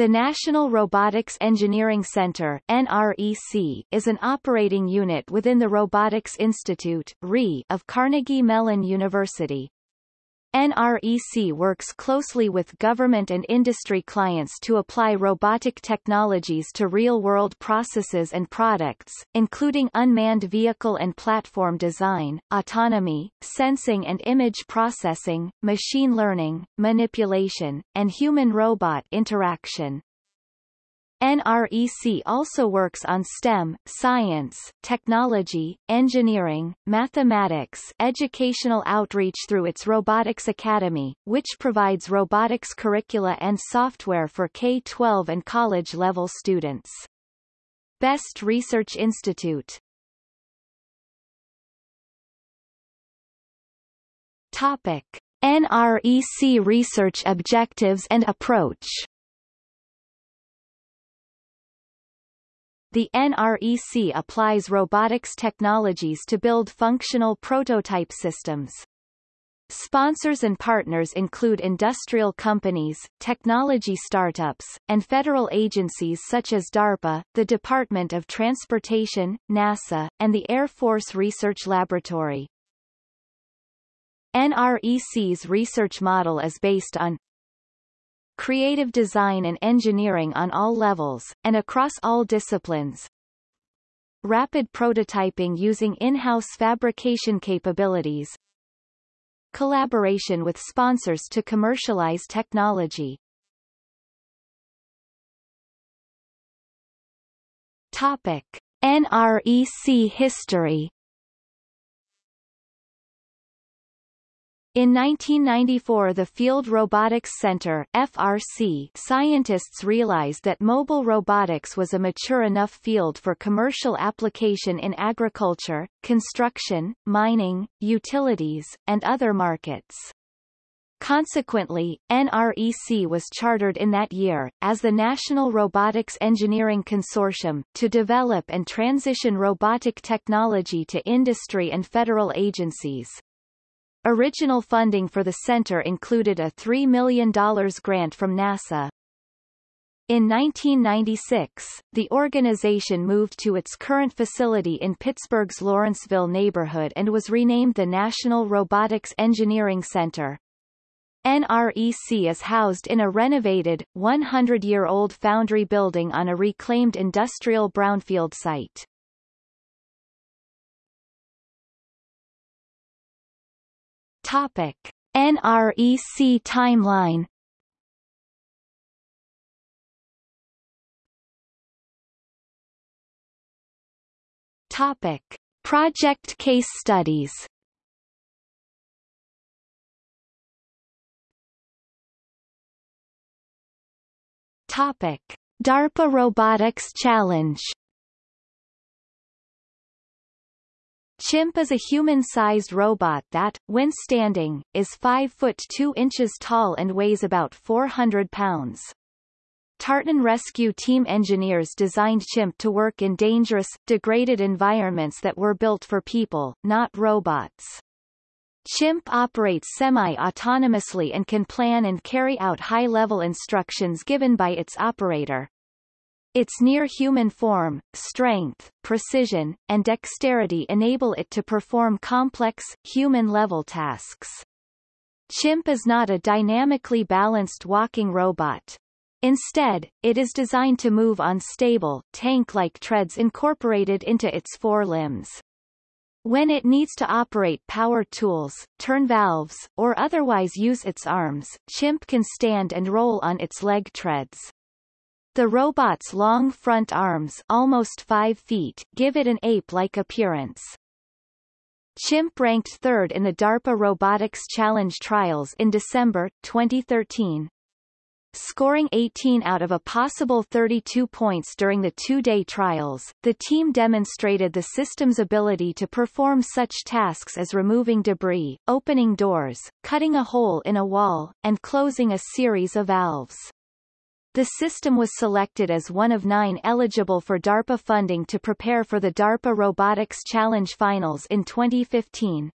The National Robotics Engineering Center NREC, is an operating unit within the Robotics Institute RI, of Carnegie Mellon University. NREC works closely with government and industry clients to apply robotic technologies to real-world processes and products, including unmanned vehicle and platform design, autonomy, sensing and image processing, machine learning, manipulation, and human-robot interaction. NREC also works on STEM, science, technology, engineering, mathematics educational outreach through its Robotics Academy, which provides robotics curricula and software for K-12 and college-level students. Best Research Institute Topic. NREC research objectives and approach The NREC applies robotics technologies to build functional prototype systems. Sponsors and partners include industrial companies, technology startups, and federal agencies such as DARPA, the Department of Transportation, NASA, and the Air Force Research Laboratory. NREC's research model is based on creative design and engineering on all levels, and across all disciplines. Rapid prototyping using in-house fabrication capabilities. Collaboration with sponsors to commercialize technology. Topic. NREC history In 1994 the Field Robotics Center FRC scientists realized that mobile robotics was a mature enough field for commercial application in agriculture, construction, mining, utilities, and other markets. Consequently, NREC was chartered in that year, as the National Robotics Engineering Consortium, to develop and transition robotic technology to industry and federal agencies. Original funding for the center included a $3 million grant from NASA. In 1996, the organization moved to its current facility in Pittsburgh's Lawrenceville neighborhood and was renamed the National Robotics Engineering Center. NREC is housed in a renovated, 100-year-old foundry building on a reclaimed industrial brownfield site. Topic. NREC timeline Topic. Project case studies Topic. DARPA Robotics Challenge Chimp is a human-sized robot that, when standing, is 5 foot 2 inches tall and weighs about 400 pounds. Tartan Rescue Team engineers designed Chimp to work in dangerous, degraded environments that were built for people, not robots. Chimp operates semi-autonomously and can plan and carry out high-level instructions given by its operator. Its near-human form, strength, precision, and dexterity enable it to perform complex, human-level tasks. Chimp is not a dynamically balanced walking robot. Instead, it is designed to move on stable, tank-like treads incorporated into its four limbs. When it needs to operate power tools, turn valves, or otherwise use its arms, Chimp can stand and roll on its leg treads. The robot's long front arms almost 5 feet give it an ape-like appearance. Chimp ranked third in the DARPA Robotics Challenge trials in December, 2013. Scoring 18 out of a possible 32 points during the two-day trials, the team demonstrated the system's ability to perform such tasks as removing debris, opening doors, cutting a hole in a wall, and closing a series of valves. The system was selected as one of nine eligible for DARPA funding to prepare for the DARPA Robotics Challenge Finals in 2015.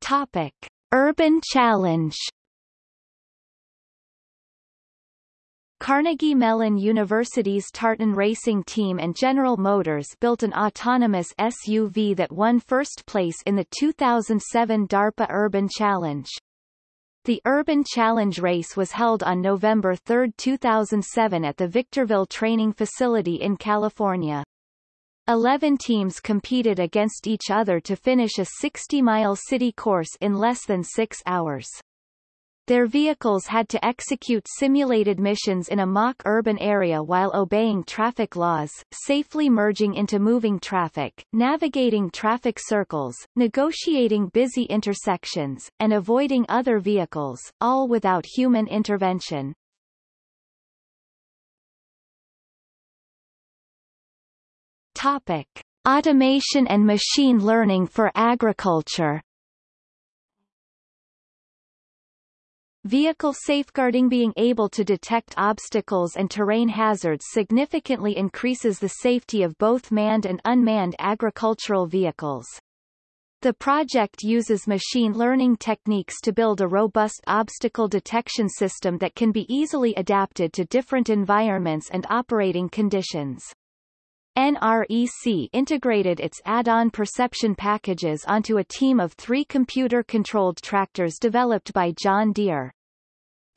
Topic. Urban Challenge Carnegie Mellon University's Tartan Racing Team and General Motors built an autonomous SUV that won first place in the 2007 DARPA Urban Challenge. The Urban Challenge race was held on November 3, 2007 at the Victorville Training Facility in California. Eleven teams competed against each other to finish a 60-mile city course in less than six hours. Their vehicles had to execute simulated missions in a mock urban area while obeying traffic laws, safely merging into moving traffic, navigating traffic circles, negotiating busy intersections, and avoiding other vehicles, all without human intervention. Topic. Automation and machine learning for agriculture Vehicle safeguarding being able to detect obstacles and terrain hazards significantly increases the safety of both manned and unmanned agricultural vehicles. The project uses machine learning techniques to build a robust obstacle detection system that can be easily adapted to different environments and operating conditions. NREC integrated its add-on perception packages onto a team of three computer-controlled tractors developed by John Deere.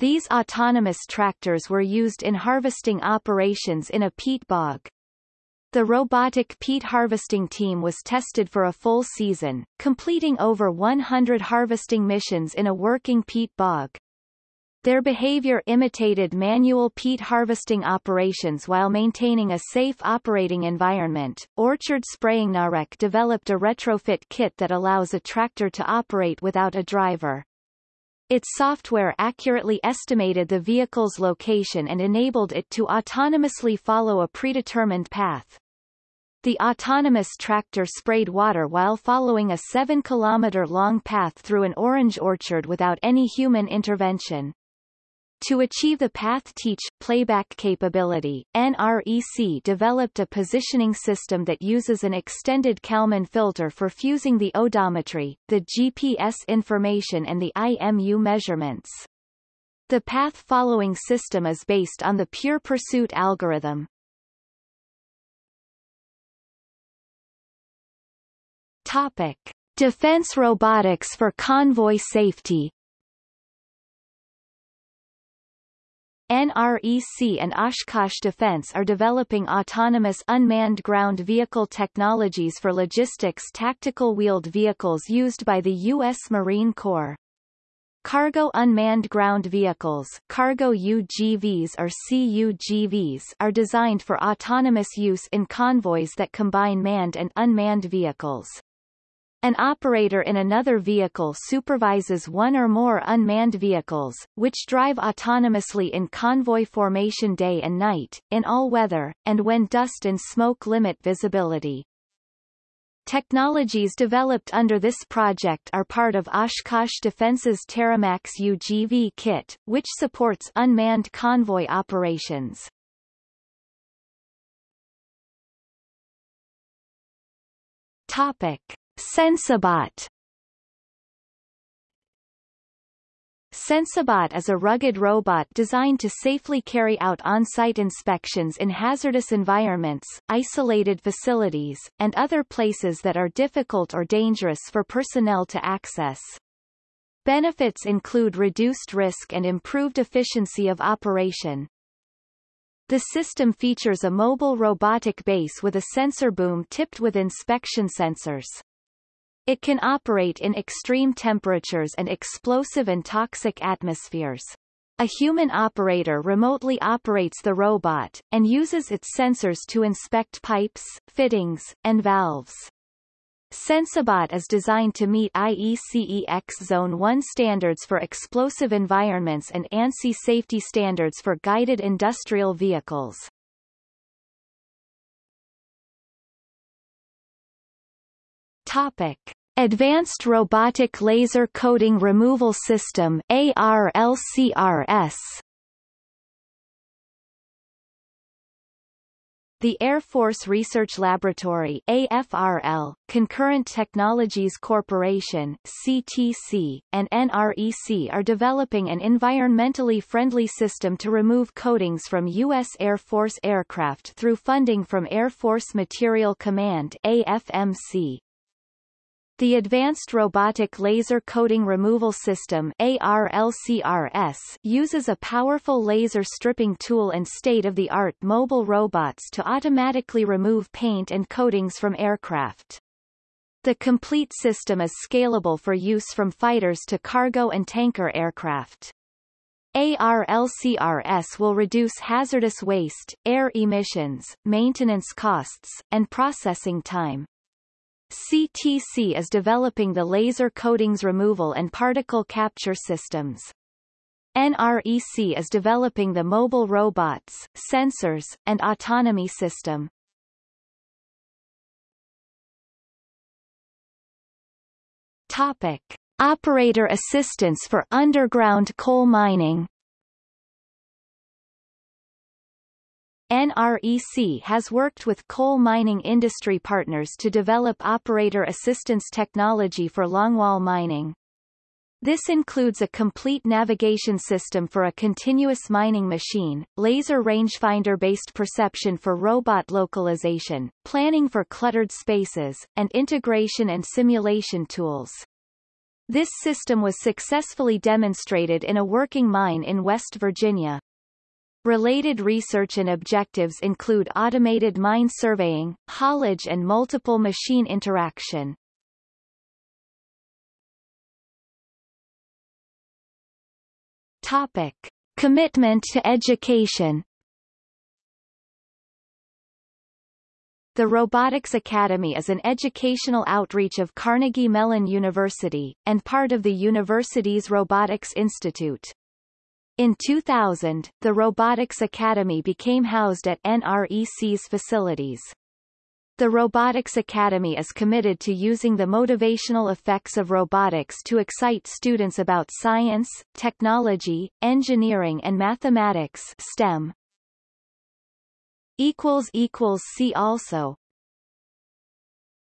These autonomous tractors were used in harvesting operations in a peat bog. The robotic peat harvesting team was tested for a full season, completing over 100 harvesting missions in a working peat bog. Their behavior imitated manual peat harvesting operations while maintaining a safe operating environment. Orchard Spraying NREC developed a retrofit kit that allows a tractor to operate without a driver. Its software accurately estimated the vehicle's location and enabled it to autonomously follow a predetermined path. The autonomous tractor sprayed water while following a 7-kilometer-long path through an orange orchard without any human intervention. To achieve the path teach playback capability, NREC developed a positioning system that uses an extended Kalman filter for fusing the odometry, the GPS information and the IMU measurements. The path-following system is based on the pure pursuit algorithm. Topic. Defense robotics for convoy safety NREC and Oshkosh Defense are developing autonomous unmanned ground vehicle technologies for logistics tactical wheeled vehicles used by the U.S. Marine Corps. Cargo Unmanned Ground Vehicles cargo UGVs or CUGVs are designed for autonomous use in convoys that combine manned and unmanned vehicles. An operator in another vehicle supervises one or more unmanned vehicles, which drive autonomously in convoy formation day and night, in all weather, and when dust and smoke limit visibility. Technologies developed under this project are part of Oshkosh Defense's TerraMax UGV kit, which supports unmanned convoy operations. Topic. Sensabot Sensabot is a rugged robot designed to safely carry out on-site inspections in hazardous environments, isolated facilities, and other places that are difficult or dangerous for personnel to access. Benefits include reduced risk and improved efficiency of operation. The system features a mobile robotic base with a sensor boom tipped with inspection sensors. It can operate in extreme temperatures and explosive and toxic atmospheres. A human operator remotely operates the robot, and uses its sensors to inspect pipes, fittings, and valves. Sensabot is designed to meet IECEX Zone 1 standards for explosive environments and ANSI safety standards for guided industrial vehicles. Topic. Advanced Robotic Laser Coating Removal System ARLCRS the Air Force Research Laboratory AFRL, Concurrent Technologies Corporation CTC, and NREC are developing an environmentally friendly system to remove coatings from U.S. Air Force aircraft through funding from Air Force Material Command AFMC. The Advanced Robotic Laser Coating Removal System ARLCRS uses a powerful laser stripping tool and state-of-the-art mobile robots to automatically remove paint and coatings from aircraft. The complete system is scalable for use from fighters to cargo and tanker aircraft. ARLCRS will reduce hazardous waste, air emissions, maintenance costs, and processing time. CTC is developing the laser coatings removal and particle capture systems. NREC is developing the mobile robots, sensors, and autonomy system. Topic. Operator assistance for underground coal mining NREC has worked with coal mining industry partners to develop operator assistance technology for longwall mining. This includes a complete navigation system for a continuous mining machine, laser rangefinder-based perception for robot localization, planning for cluttered spaces, and integration and simulation tools. This system was successfully demonstrated in a working mine in West Virginia. Related research and objectives include automated mine surveying, haulage and multiple machine interaction. Topic. Commitment to education The Robotics Academy is an educational outreach of Carnegie Mellon University, and part of the university's Robotics Institute. In 2000, the Robotics Academy became housed at NREC's facilities. The Robotics Academy is committed to using the motivational effects of robotics to excite students about science, technology, engineering and mathematics STEM. See also